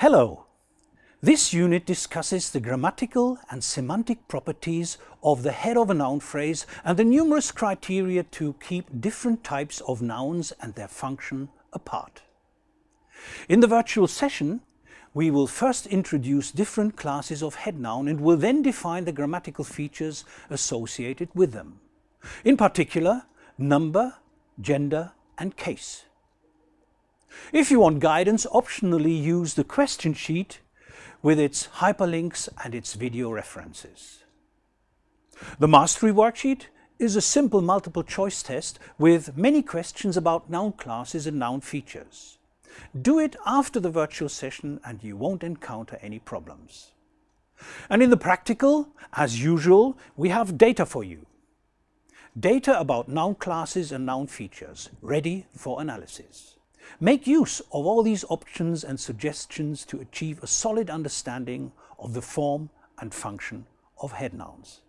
Hello! This unit discusses the grammatical and semantic properties of the head of a noun phrase and the numerous criteria to keep different types of nouns and their function apart. In the virtual session, we will first introduce different classes of head noun and will then define the grammatical features associated with them. In particular, number, gender and case. If you want guidance, optionally use the question sheet with its hyperlinks and its video references. The Mastery Worksheet is a simple multiple choice test with many questions about noun classes and noun features. Do it after the virtual session and you won't encounter any problems. And in the practical, as usual, we have data for you. Data about noun classes and noun features, ready for analysis. Make use of all these options and suggestions to achieve a solid understanding of the form and function of head nouns.